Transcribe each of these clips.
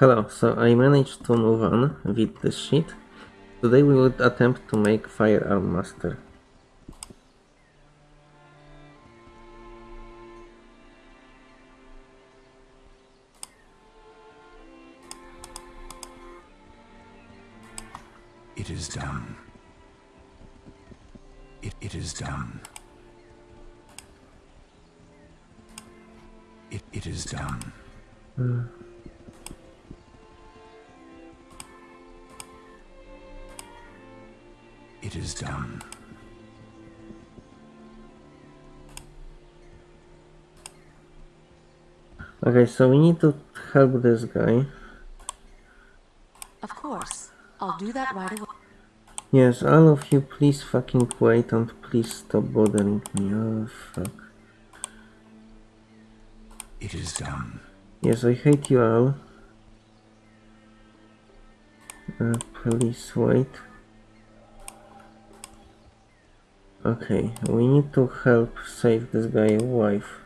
Hello, so I managed to move on with this sheet. Today we will attempt to make Firearm Master. It is done. It, it is done. It, it is done. Hmm. It is done. Okay, so we need to help this guy. Of course. I'll do that right away. Yes, all of you please fucking wait and please stop bothering me. Oh fuck. It is done. Yes, I hate you all. Uh, please wait. Okay, we need to help save this guy's wife.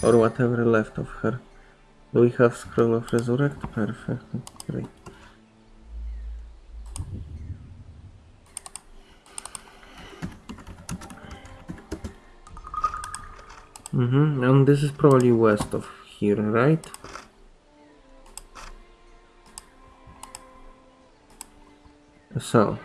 Or whatever left of her. Do we have Scroll of Resurrect? Perfect, great. Mm-hmm, and this is probably west of here, right? So,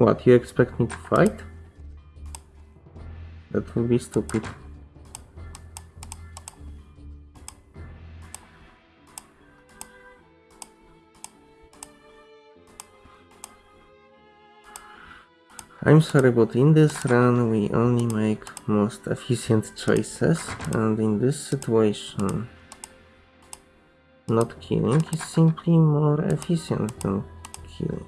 what, you expect me to fight? That would be stupid. I'm sorry, but in this run we only make most efficient choices, and in this situation, not killing is simply more efficient than killing.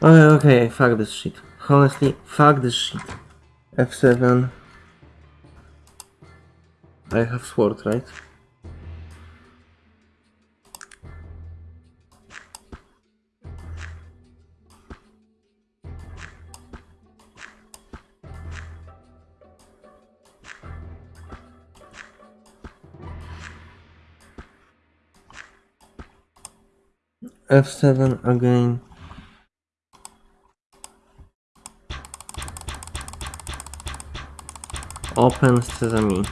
Okay, okay, fuck this shit. Honestly, fuck this shit. F7. I have sword, right? F7 again. Open Sesame.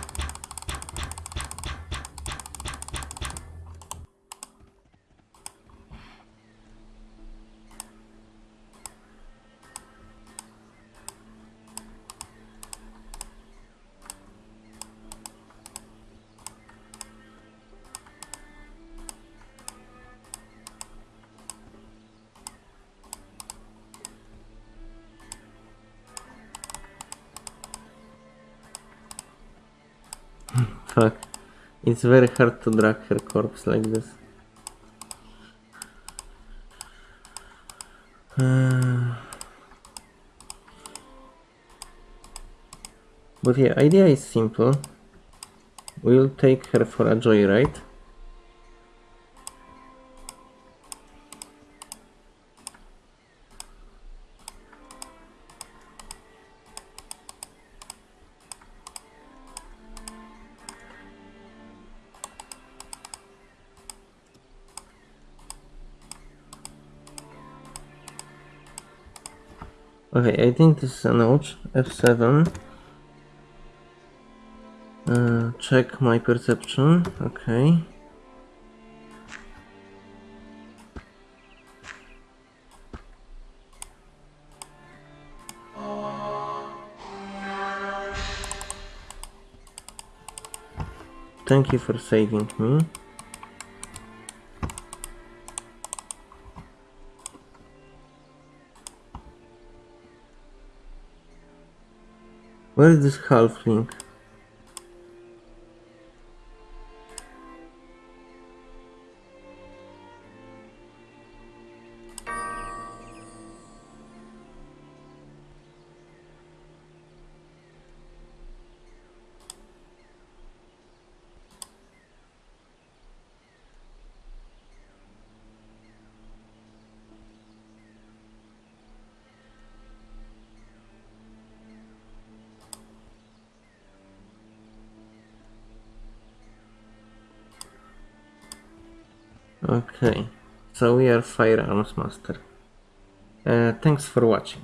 Fuck. It's very hard to drag her corpse like this. But yeah, idea is simple. We'll take her for a joyride. Okay, I think this is a note. F7. Uh, check my perception. Okay. Thank you for saving me. Where is this halfling? Okay, so we are firearms master. Uh, thanks for watching.